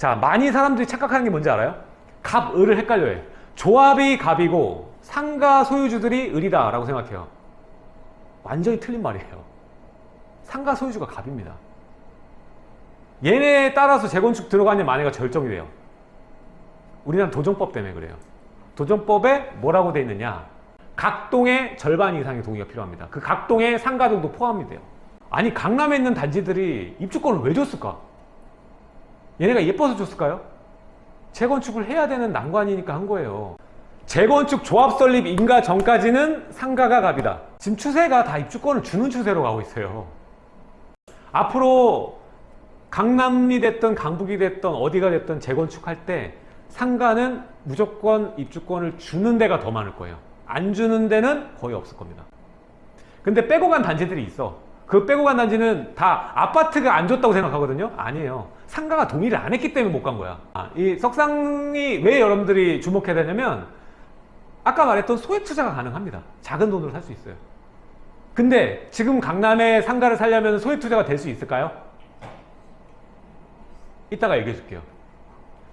자 많이 사람들이 착각하는 게 뭔지 알아요? 갑, 을을 헷갈려요 조합이 갑이고 상가 소유주들이 을이다 라고 생각해요. 완전히 틀린 말이에요. 상가 소유주가 갑입니다. 얘네에 따라서 재건축 들어가는 만회가 결정이 돼요. 우리나라 도정법 때문에 그래요. 도정법에 뭐라고 돼 있느냐? 각동의 절반 이상의 동의가 필요합니다. 그 각동의 상가들도 포함이 돼요. 아니 강남에 있는 단지들이 입주권을 왜 줬을까 얘네가 예뻐서 줬을까요? 재건축을 해야 되는 난관이니까 한 거예요. 재건축 조합 설립 인가 전까지는 상가가 갑이다. 지금 추세가 다 입주권을 주는 추세로 가고 있어요. 앞으로 강남이 됐든 강북이 됐든 어디가 됐든 재건축할 때 상가는 무조건 입주권을 주는 데가 더 많을 거예요. 안 주는 데는 거의 없을 겁니다. 근데 빼고 간 단지들이 있어. 그 빼고 간 단지는 다 아파트가 안 줬다고 생각하거든요? 아니에요 상가가 동의를 안 했기 때문에 못 간 거야. 아, 이 석상이 왜 여러분들이 주목해야 되냐면 아까 말했던 소액 투자가 가능합니다. 작은 돈으로 살 수 있어요. 근데 지금 강남에 상가를 살려면 소액 투자가 될 수 있을까요? 이따가 얘기해 줄게요.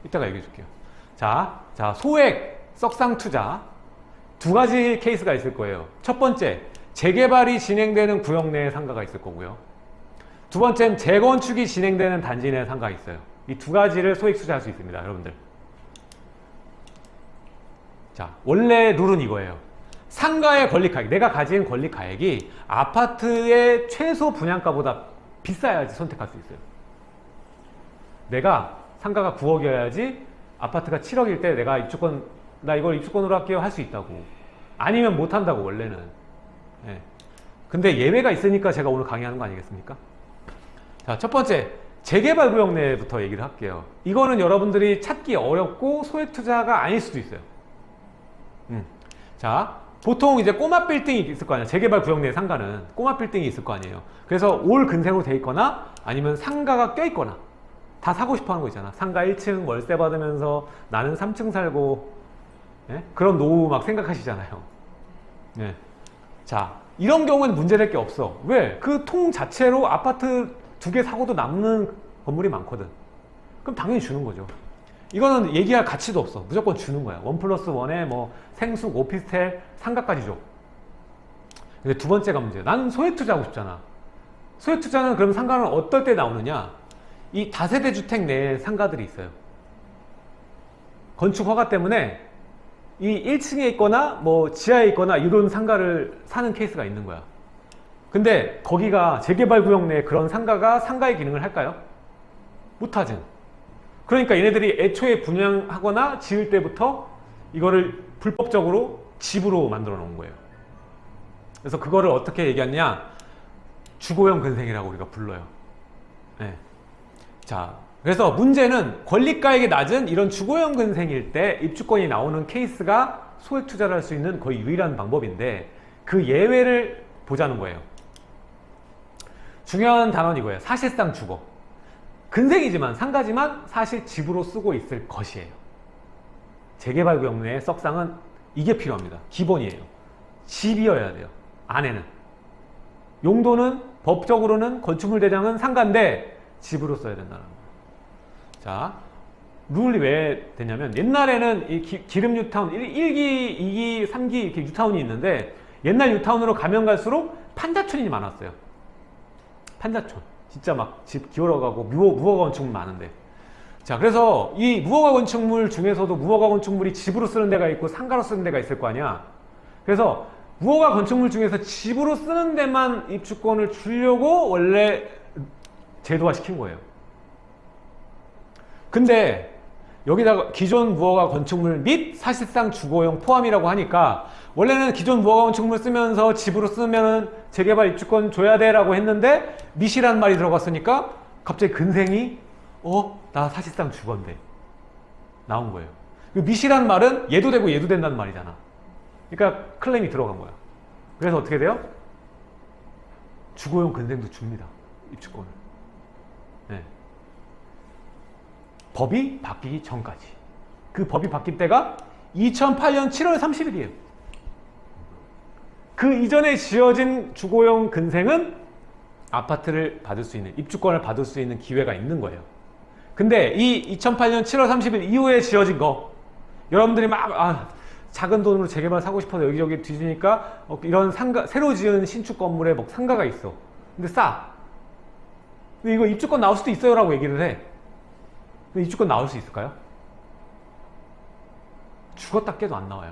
이따가 얘기해 줄게요. 자, 자 소액 석상 투자. 두 가지 케이스가 있을 거예요. 첫 번째 재개발이 진행되는 구역 내에 상가가 있을 거고요 두 번째는 재건축이 진행되는 단지 내에 상가가 있어요. 이 두 가지를 소액 투자할 수 있습니다 여러분들. 자 원래 룰은 이거예요. 상가의 권리가액 내가 가진 권리가액이 아파트의 최소 분양가보다 비싸야지 선택할 수 있어요. 내가 상가가 9억이어야지 아파트가 7억일 때 내가 입주권 나 이걸 입주권으로 할게요 할 수 있다고. 아니면 못한다고 원래는. 예. 근데 예외가 있으니까 제가 오늘 강의하는 거 아니겠습니까 자 첫 번째 재개발 구역 내부터 얘기를 할게요 이거는 여러분들이 찾기 어렵고 소액 투자가 아닐 수도 있어요 음. 자 보통 이제 꼬마 빌딩이 있을 거 아니에요 재개발 구역 내 상가는 꼬마 빌딩이 있을 거 아니에요 그래서 올 근생으로 돼 있거나 아니면 상가가 껴 있거나 다 사고 싶어 하는 거 있잖아 상가 1층 월세 받으면서 나는 3층 살고 예? 그런 노후 막 생각하시잖아요 예. 자 이런 경우는 문제될 게 없어 왜? 그 통 자체로 아파트 두 개 사고도 남는 건물이 많거든. 그럼 당연히 주는 거죠. 이거는 얘기할 가치도 없어. 무조건 주는 거야. 원 플러스 원에 뭐 생숙, 오피스텔, 상가까지 줘. 근데 두 번째가 문제야. 나는 소액 투자하고 싶잖아. 소액 투자는 그럼 상가는 어떨 때 나오느냐? 이 다세대 주택 내에 상가들이 있어요. 건축 허가 때문에 이 1층에 있거나 뭐 지하에 있거나 이런 상가를 사는 케이스가 있는 거야 근데 거기가 재개발 구역 내에 그런 상가가 상가의 기능을 할까요? 못하지 그러니까 얘네들이 애초에 분양하거나 지을 때부터 이거를 불법적으로 집으로 만들어 놓은 거예요. 그래서 그거를 어떻게 얘기하냐? 주거용 근생이라고 우리가 불러요. 네. 자 그래서 문제는 권리가액이 낮은 이런 주거용 근생일 때 입주권이 나오는 케이스가 소액 투자를 할 수 있는 거의 유일한 방법인데 그 예외를 보자는 거예요 중요한 이거예요. 사실상 주거. 근생이지만 상가지만 사실 집으로 쓰고 있을 것이에요. 재개발 구역 내의 썩상은 이게 필요합니다. 기본이에요. 집이어야 돼요. 안에는. 용도는 법적으로는 건축물 대장은 상가인데 집으로 써야 된다는 거예요. 자 룰이 왜 되냐면 옛날에는 이 기, 름 뉴타운 1 기, 2기, 3기 이렇게 뉴타운이 있는데 옛날 뉴타운으로 가면 갈수록 판자촌이 많았어요 판자촌. 진짜 막 집 기울어가고 무허, 무허가 건축물 많은데. 자 그래서 이 무허가 건축물 중에서도 무허가 건축물이 집으로 쓰는 데가 있고 상가로 쓰는 데가 있을 거 아니야. 그래서 무허가 건축물 중에서 집으로 쓰는 데만 입주권을 주려고 원래 제도화 시킨 거예요. 근데 여기다가 기존 무허가 건축물 및 사실상 주거용 포함이라고 하니까 원래는 기존 무허가 건축물 쓰면서 집으로 쓰면 재개발 입주권 줘야 돼 라고 했는데 미시란 말이 들어갔으니까 갑자기 근생이 어? 나 사실상 주건데 나온 거예요 미시란 말은 얘도 되고 얘도 된다는 말이잖아 그러니까 클레임이 들어간 거야 그래서 어떻게 돼요? 주거용 근생도 줍니다 입주권을 네. 법이 바뀌기 전까지 그 법이 바뀔 때가 2008년 7월 30일이에요 그 이전에 지어진 주거용 근생은 아파트를 받을 수 있는 입주권을 받을 수 있는 기회가 있는 거예요 근데 이 2008년 7월 30일 이후에 지어진 거 여러분들이 막 아, 작은 돈으로 재개발 사고 싶어서 여기저기 뒤지니까 어, 이런 상가 새로 지은 신축 건물에 뭐 상가가 있어. 근데 싸. 근데 이거 입주권 나올 수도 있어요 라고 얘기를 해. 근데 입주권 나올 수 있을까요? 죽었다 깨도 안 나와요.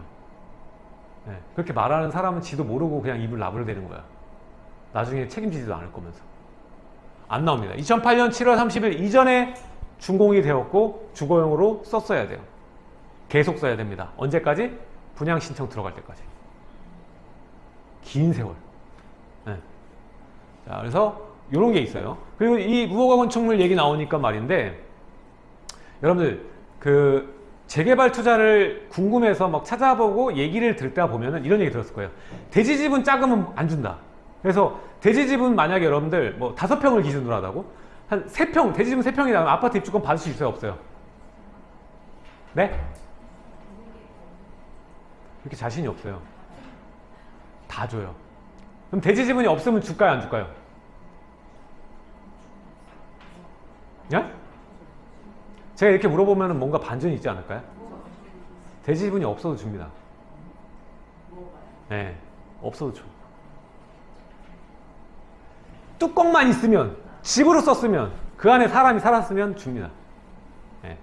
네, 그렇게 말하는 사람은 지도 모르고 그냥 입을 나불대는 거야. 나중에 책임지지도 않을 거면서. 안 나옵니다. 2008년 7월 30일 이전에 준공이 되었고 주거용으로 썼어야 돼요. 계속 써야 됩니다. 언제까지? 분양 신청 들어갈 때까지. 긴 세월. 네. 자, 그래서 이런 게 있어요. 그리고 이 무허가 건축물 얘기 나오니까 말인데 여러분들 그 재개발 투자를 궁금해서 막 찾아보고 얘기를 때 보면은 이런 얘기 들었을 거예요. 대지집은 작으면 안 준다. 그래서 대지집은 만약에 여러분들 뭐 다섯 평을 기준으로 하다고 한 세 평, 대지집은 세 평이 나면 아파트 입주권 받을 수 있어요, 없어요? 네? 이렇게 자신이 없어요. 다 줘요. 그럼 대지 지분이 없으면 줄까요, 안 줄까요? 예? 제가 이렇게 물어보면 뭔가 반전이 있지 않을까요? 대지 지분이 없어도 줍니다. 네, 없어도 줘. 뚜껑만 있으면, 집으로 썼으면, 그 안에 사람이 살았으면 줍니다. 네.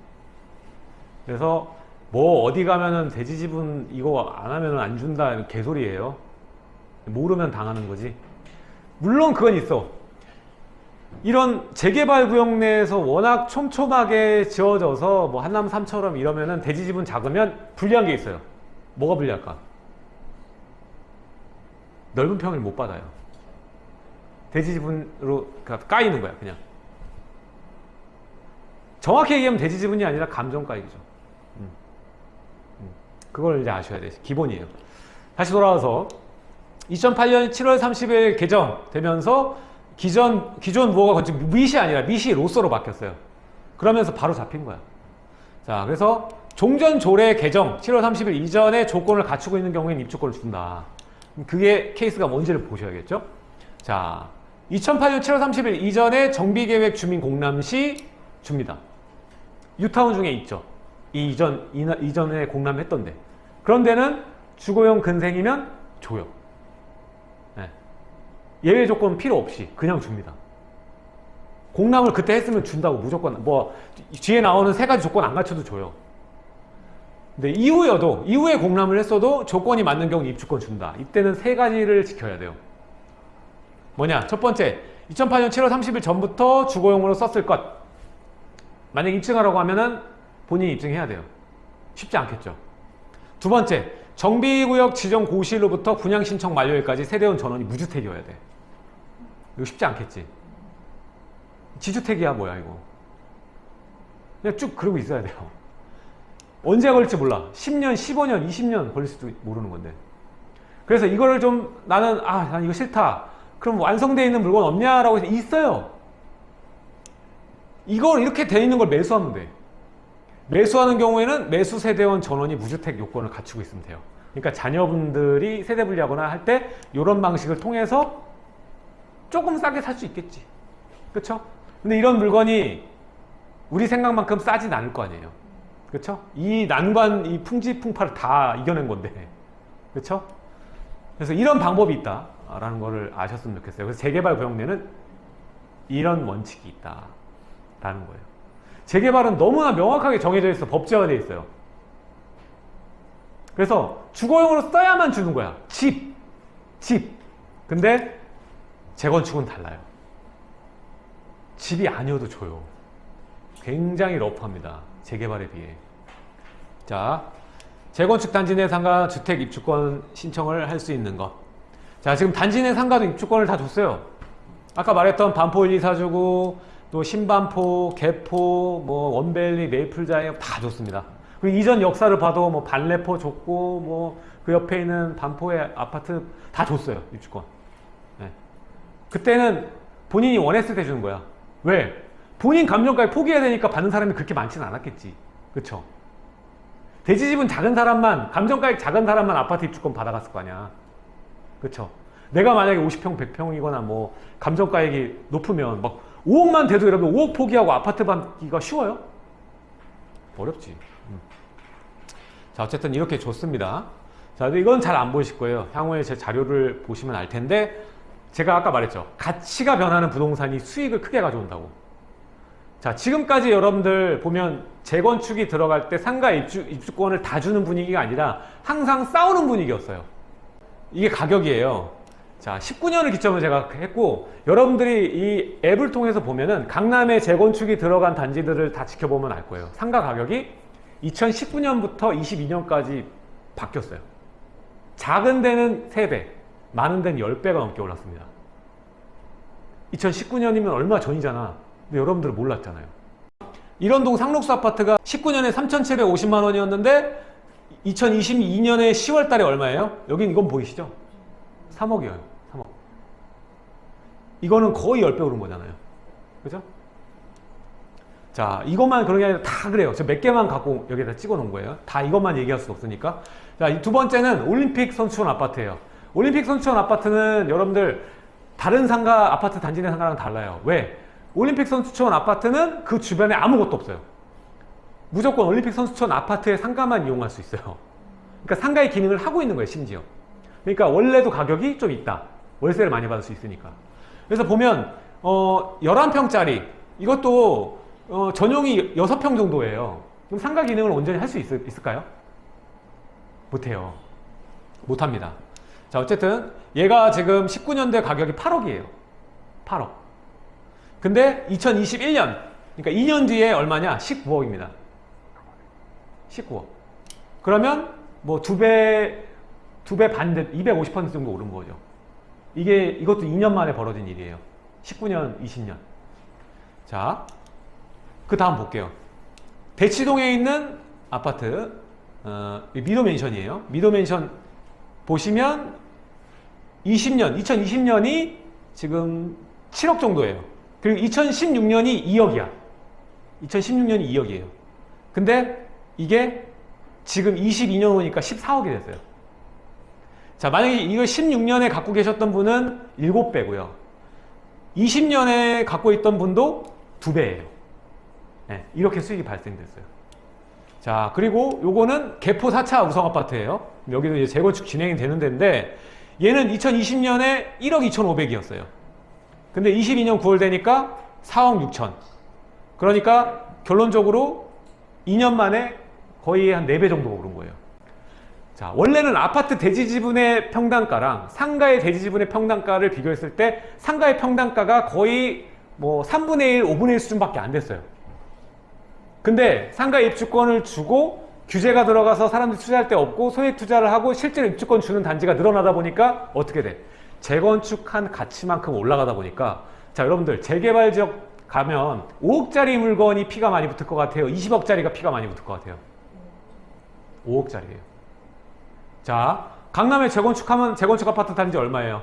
그래서 뭐 어디 가면은 돼지 지분 이거 안 하면은 안 준다 개소리예요. 모르면 당하는 거지. 물론 그건 있어. 이런 재개발 구역 내에서 워낙 촘촘하게 지어져서 뭐 한남 삼처럼 이러면은 대지 지분 작으면 불리한 게 있어요. 뭐가 불리할까? 넓은 평을 못 받아요. 대지 지분으로 그러니까 까이는 거야, 그냥. 정확히 얘기하면 대지 지분이 아니라 감정가액이죠. 그걸 이제 아셔야 돼요. 기본이에요. 다시 돌아와서 2008년 7월 30일 개정되면서 기존 기존 무허가 건축 미시 아니라 미시 로서로 바뀌었어요. 그러면서 바로 잡힌 거야. 자, 그래서 종전 조례 개정 7월 30일 이전에 조건을 갖추고 있는 경우에는 입주권을 준다. 그게 케이스가 뭔지를 보셔야겠죠? 자, 2008년 7월 30일 이전에 정비계획 주민 공람 시 줍니다. 유타운 중에 있죠. 이 이전 이전에 공람했던데 그런 데는 주거용 근생이면 줘요. 네. 예외 조건 필요 없이 그냥 줍니다. 공람을 그때 했으면 준다고 무조건 뭐 뒤에 나오는 세 가지 조건 안 갖춰도 줘요. 근데 이후여도 이후에 공람을 했어도 조건이 맞는 경우 입주권 준다. 이때는 세 가지를 지켜야 돼요. 뭐냐? 첫 번째, 2008년 7월 30일 전부터 주거용으로 썼을 것. 만약 입증하라고 하면은 본인이 입증해야 돼요. 쉽지 않겠죠. 두 번째, 정비구역 지정 고시일로부터 분양 신청 만료일까지 세대원 전원이 무주택이어야 돼. 이거 쉽지 않겠지. 지주택이야 뭐야 이거. 그냥 쭉 그러고 있어야 돼요. 언제 걸릴지 몰라. 10년, 15년, 20년 걸릴지도 모르는 건데. 그래서 이거를 좀 나는 아, 난 이거 싫다. 그럼 완성되어 있는 물건 없냐 라고 해서 있어요. 이걸 이렇게 돼 있는 걸 매수하면 돼. 매수하는 경우에는 매수 세대원 전원이 무주택 요건을 갖추고 있으면 돼요. 그러니까 자녀분들이 세대 분리하거나 할 때 이런 방식을 통해서 조금 싸게 살 수 있겠지. 그렇죠? 근데 이런 물건이 우리 생각만큼 싸진 않을 거 아니에요. 그렇죠? 이 난관, 이 풍지풍파를 다 이겨낸 건데. 그렇죠? 그래서 이런 방법이 있다 라는 거를 아셨으면 좋겠어요. 그래서 재개발 구역 내는 이런 원칙이 있다 라는 거예요. 재개발은 너무나 명확하게 정해져 있어 법제화 되어 있어요. 그래서 주거용으로 써야만 주는 거야. 집, 집. 근데 재건축은 달라요. 집이 아니어도 줘요. 굉장히 러프합니다. 재개발에 비해. 자, 재건축 단지 내 상가 주택 입주권 신청을 할 수 있는 것. 자, 지금 단지 내 상가도 입주권을 다 줬어요. 아까 말했던 반포 1, 2, 4주고 또 신반포, 개포, 뭐 원벨리, 메이플 자이어 다 줬습니다. 그리고 이전 역사를 봐도 뭐 반래포 줬고 뭐 그 옆에 있는 반포의 아파트 다 줬어요 입주권. 네. 그때는 본인이 원했을 때 주는 거야. 왜? 본인 감정까지 포기해야 되니까 받는 사람이 그렇게 많지는 않았겠지. 그쵸? 대지집은 작은 사람만, 감정가액 작은 사람만 아파트 입주권 받아갔을 거 아니야. 그쵸? 내가 만약에 50평, 100평이거나 뭐 감정가액이 높으면 막 5억만 돼도 여러분 5억 포기하고 아파트 받기가 쉬워요? 어렵지. 음. 자 어쨌든 이렇게 좋습니다. 자 이건 잘 안 보이실 거예요. 향후에 제 자료를 보시면 알 텐데 제가 아까 말했죠. 가치가 변하는 부동산이 수익을 크게 가져온다고. 자 지금까지 여러분들 보면 재건축이 들어갈 때 상가 입주, 입주권을 다 주는 분위기가 아니라 항상 싸우는 분위기였어요. 이게 가격이에요. 자, 19년을 기점으로 제가 했고 여러분들이 이 앱을 통해서 보면은 강남에 재건축이 들어간 단지들을 다 지켜보면 알 거예요. 상가 가격이 2019년부터 22년까지 바뀌었어요. 작은 데는 3배, 많은 데는 10배가 넘게 올랐습니다. 2019년이면 얼마 전이잖아. 근데 여러분들은 몰랐잖아요. 이런 동 상록수 아파트가 19년에 3,750만 원이었는데 2022년에 10월 달에 얼마예요? 여긴 이건 보이시죠? 3억이에요. 3억. 이거는 거의 10배 오른 거잖아요. 그죠? 자, 이것만 그런 게 아니라 다 그래요. 저 몇 개만 갖고 여기다 찍어 놓은 거예요. 다 이것만 얘기할 수 없으니까. 자, 이두 번째는 올림픽 선수촌 아파트예요. 올림픽 선수촌 아파트는 여러분들 다른 상가 아파트 단지 내 상가랑 달라요. 왜? 올림픽 선수촌 아파트는 그 주변에 아무것도 없어요. 무조건 올림픽 선수촌 아파트의 상가만 이용할 수 있어요. 그러니까 상가의 기능을 하고 있는 거예요, 심지어. 그러니까 원래도 가격이 좀 있다. 월세를 많이 받을 수 있으니까. 그래서 보면 어 11평짜리 이것도 어, 전용이 6평 정도예요. 그럼 상가 기능을 온전히 할 수 있을까요? 못해요. 못합니다. 자 어쨌든 얘가 지금 19년대 가격이 8억이에요. 8억. 근데 2021년 그러니까 2년 뒤에 얼마냐? 19억입니다. 19억. 그러면 뭐 두 배, 두 배 반, 250% 정도 오른 거죠. 이게, 이것도 2년 만에 벌어진 일이에요. 19년, 20년. 자, 그 다음 볼게요. 대치동에 있는 아파트, 어, 미도맨션이에요. 미도맨션 보시면 20년, 2020년이 지금 7억 정도예요. 그리고 2016년이 2억이야. 2016년이 2억이에요. 근데 이게 지금 22년 오니까 14억이 됐어요. 자, 만약에 이걸 16년에 갖고 계셨던 분은 7배고요. 20년에 갖고 있던 분도 2배예요. 네, 이렇게 수익이 발생됐어요. 자, 그리고 요거는 개포 4차 우성 아파트예요. 여기도 이제 재건축 진행이 되는 데인데 얘는 2020년에 1억 2,500이었어요. 근데 22년 9월 되니까 4억 6천. 그러니까 결론적으로 2년 만에 거의 한 4배 정도 오른 거예요. 자, 원래는 아파트 대지 지분의 평당가랑 상가의 대지 지분의 평당가를 비교했을 때 상가의 평당가가 거의 뭐 3분의 1, 5분의 1 수준밖에 안 됐어요. 근데 상가 입주권을 주고 규제가 들어가서 사람들이 투자할 데 없고 소액 투자를 하고 실제로 입주권 주는 단지가 늘어나다 보니까 어떻게 돼? 재건축한 가치만큼 올라가다 보니까 자 여러분들 재개발 지역 가면 5억짜리 물건이 피가 많이 붙을 것 같아요 20억짜리가 피가 많이 붙을 것 같아요 5억짜리예요 자 강남에 재건축하면 재건축 아파트 단지 얼마예요?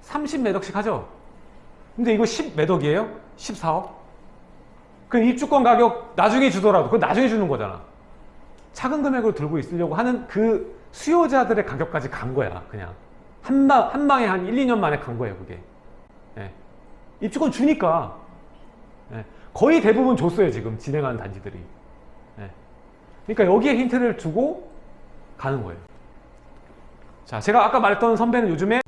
30 매덕씩 하죠 근데 이거 10 매덕이에요? 14억? 그 입주권 가격 나중에 주더라도 그건 나중에 주는 거잖아 작은 금액을 들고 있으려고 하는 그 수요자들의 가격까지 간 거야 그냥 한, 방, 한 방에 한 1, 2년 만에 간 거예요 그게 예. 입주권 주니까 예. 거의 대부분 줬어요 지금 진행하는 단지들이 예. 그러니까 여기에 힌트를 주고 가는 거예요 자 제가 아까 말했던 선배는 요즘에